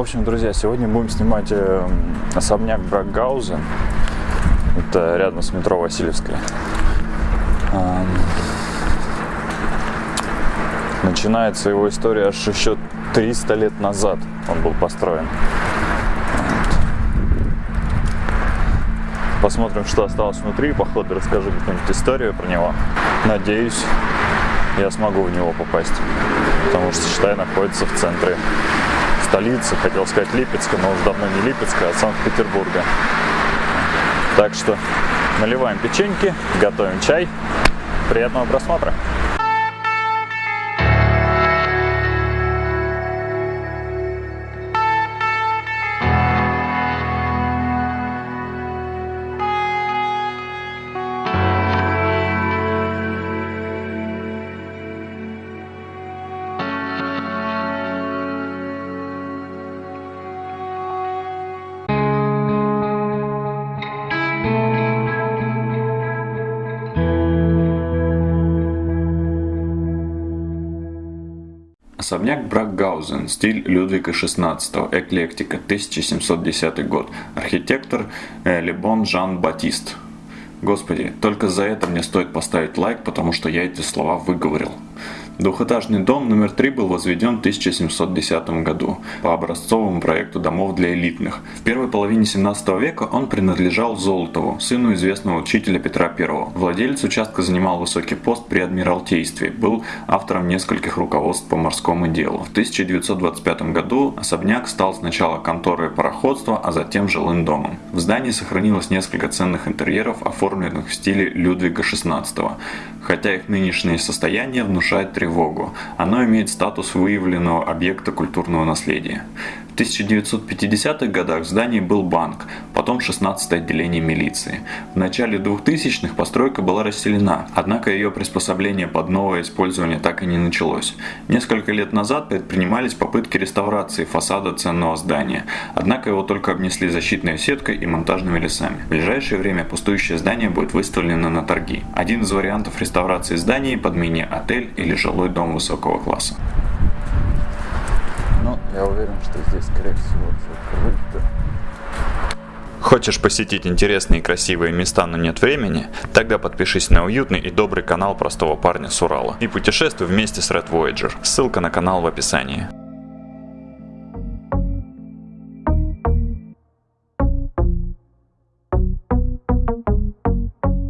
общем, друзья, сегодня будем снимать э, особняк Бракгаузен. Это рядом с метро Васильевская. Эм, начинается его история аж еще 300 лет назад он был построен. Посмотрим, что осталось внутри. По ходу расскажу какую-нибудь историю про него. Надеюсь, я смогу в него попасть. Потому что, считай, находится в центре столицы. Хотел сказать Липецка, но уже давно не Липецка, а Санкт-Петербурга. Так что наливаем печеньки, готовим чай. Приятного просмотра! Особняк Бракгаузен, стиль Людвига XVI, эклектика, 1710 год. Архитектор э, Лебон Жан Батист. Господи, только за это мне стоит поставить лайк, потому что я эти слова выговорил. Двухэтажный дом номер 3 был возведен в 1710 году по образцовому проекту домов для элитных. В первой половине 17 века он принадлежал Золотову, сыну известного учителя Петра I. Владелец участка занимал высокий пост при Адмиралтействе, был автором нескольких руководств по морскому делу. В 1925 году особняк стал сначала конторой пароходства, а затем жилым домом. В здании сохранилось несколько ценных интерьеров, оформленных в стиле Людвига XVI, хотя их нынешнее состояние внушает тревогу. Оно имеет статус выявленного объекта культурного наследия. В 1950-х годах в здании был банк, потом 16-е отделение милиции. В начале 2000-х постройка была расселена, однако ее приспособление под новое использование так и не началось. Несколько лет назад предпринимались попытки реставрации фасада ценного здания, однако его только обнесли защитной сеткой и монтажными лесами. В ближайшее время пустующее здание будет выставлено на торги. Один из вариантов реставрации здания под мини-отель или жилой дом высокого класса. Я уверен, что здесь, скорее всего, закрыто. Хочешь посетить интересные и красивые места, но нет времени? Тогда подпишись на уютный и добрый канал простого парня с Урала и путешествуй вместе с Red Voyager. Ссылка на канал в описании.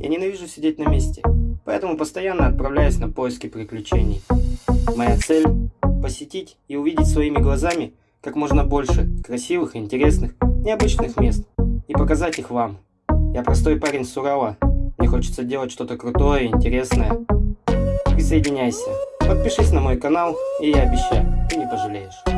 Я ненавижу сидеть на месте, поэтому постоянно отправляюсь на поиски приключений. Моя цель – посетить и увидеть своими глазами как можно больше красивых, интересных, необычных мест и показать их вам. Я простой парень с Урала, мне хочется делать что-то крутое и интересное. Присоединяйся, подпишись на мой канал, и я обещаю, ты не пожалеешь.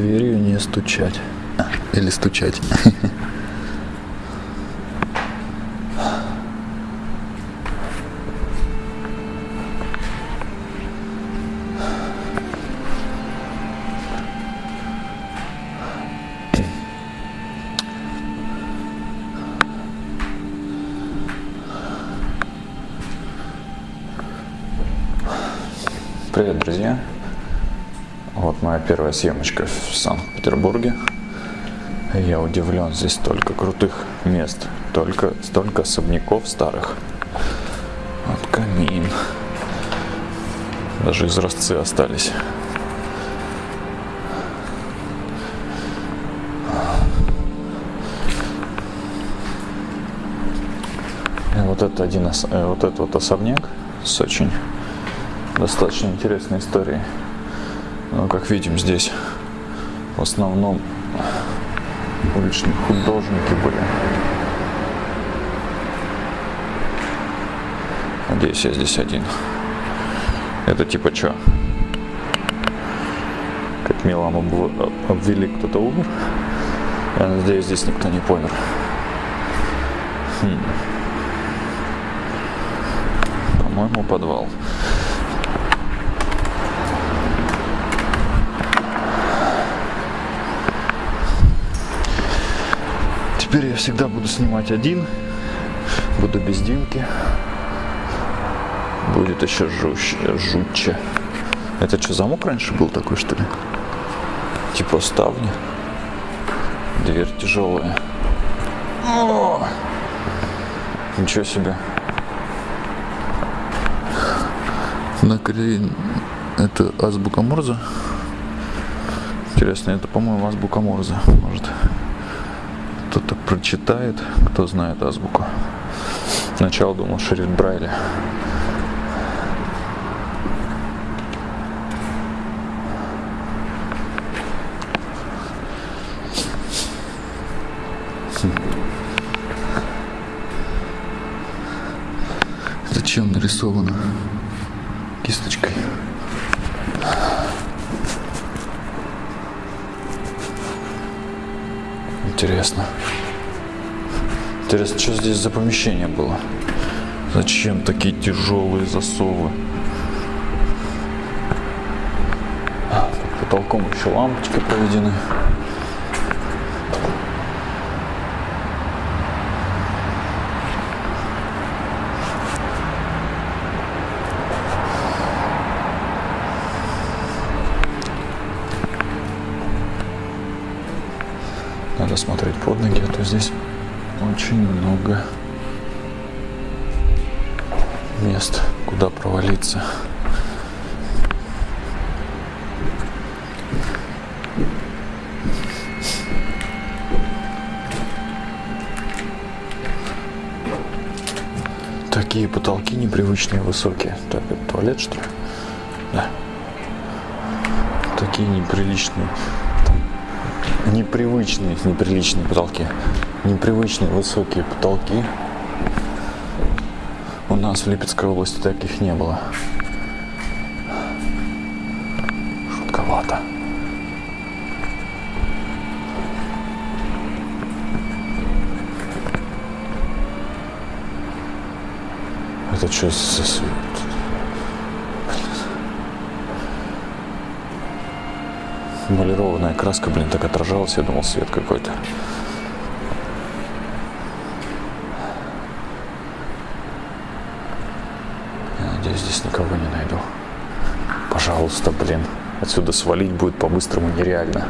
Дверью не стучать. А, Или стучать. Привет, друзья! Моя первая съемочка в Санкт-Петербурге. Я удивлен, здесь столько крутых мест, только столько особняков старых. Вот камин. Даже изразцы остались. Вот это один э, вот этот вот особняк с очень достаточно интересной историей. Ну, как видим, здесь в основном уличные художники были. Надеюсь, я здесь один. Это типа что? Как Милам обв- обвели, кто-то умер? Я надеюсь, здесь никто не помер. Хм. По-моему, подвал. Теперь я всегда буду снимать один. Буду без Димки. Будет еще жуще, жутче. Это что, замок раньше был такой, что ли? Типа ставни. Дверь тяжелая. О! Ничего себе. На Корее это азбука Морзе. Интересно, это, по-моему, азбука Морзе. Может, кто-то прочитает, кто знает азбуку. Сначала думал шрифт Брайля. Зачем нарисовано кисточкой? Интересно. Интересно, что здесь за помещение было? Зачем такие тяжелые засовы? А, Под потолком еще лампочки проведены. Надо смотреть под ноги, а то здесь очень много мест, куда провалиться. Такие потолки непривычные, высокие. Так, это туалет, что ли? Да. Такие неприличные. Непривычные, неприличные потолки. Непривычные высокие потолки. У нас в Липецкой области таких не было. Жутковато. Это что за свет? Малированная краска, блин, так отражалась, я думал, свет какой-то. Я надеюсь, здесь никого не найду. Пожалуйста, блин. Отсюда свалить будет по-быстрому нереально.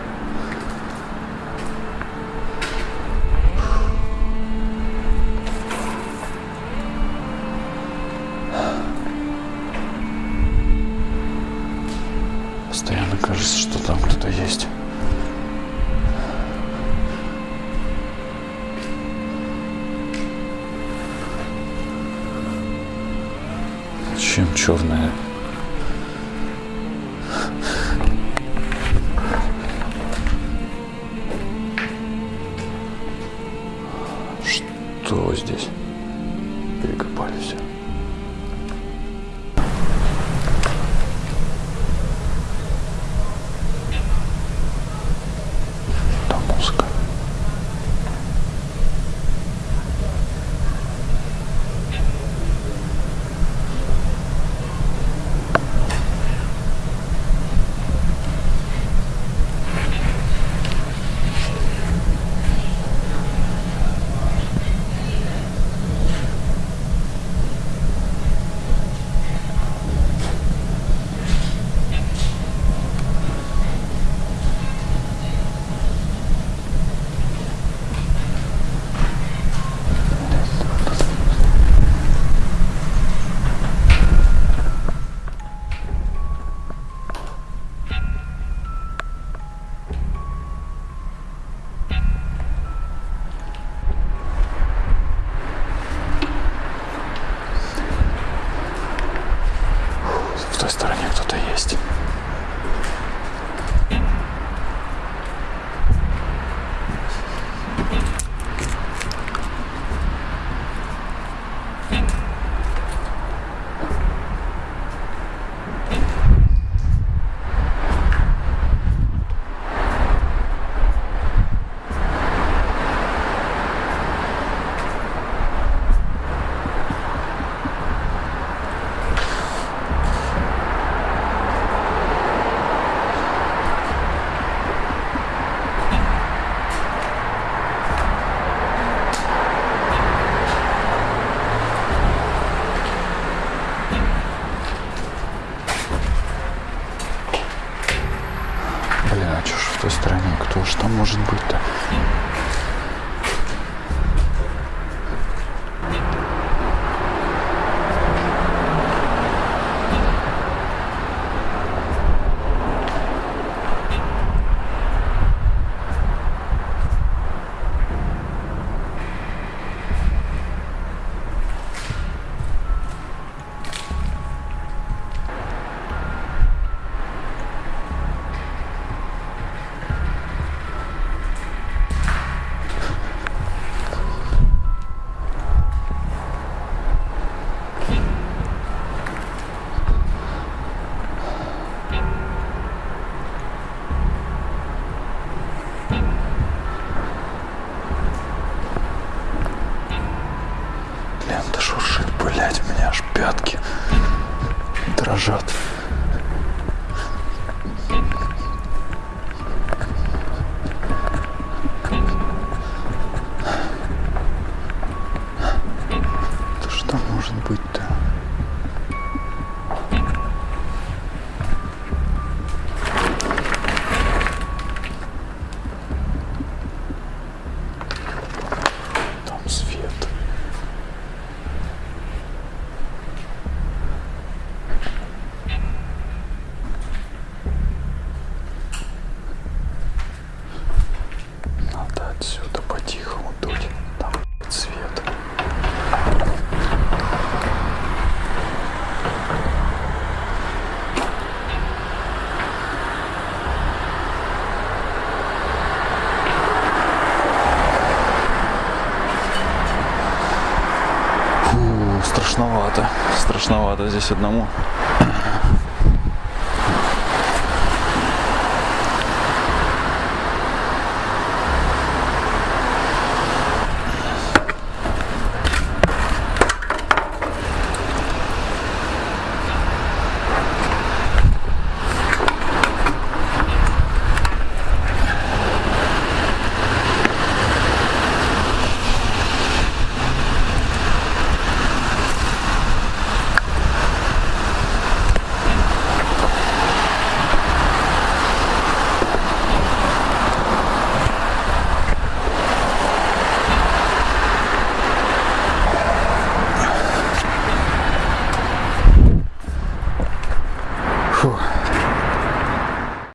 Черная? Страшновато. Страшновато здесь одному.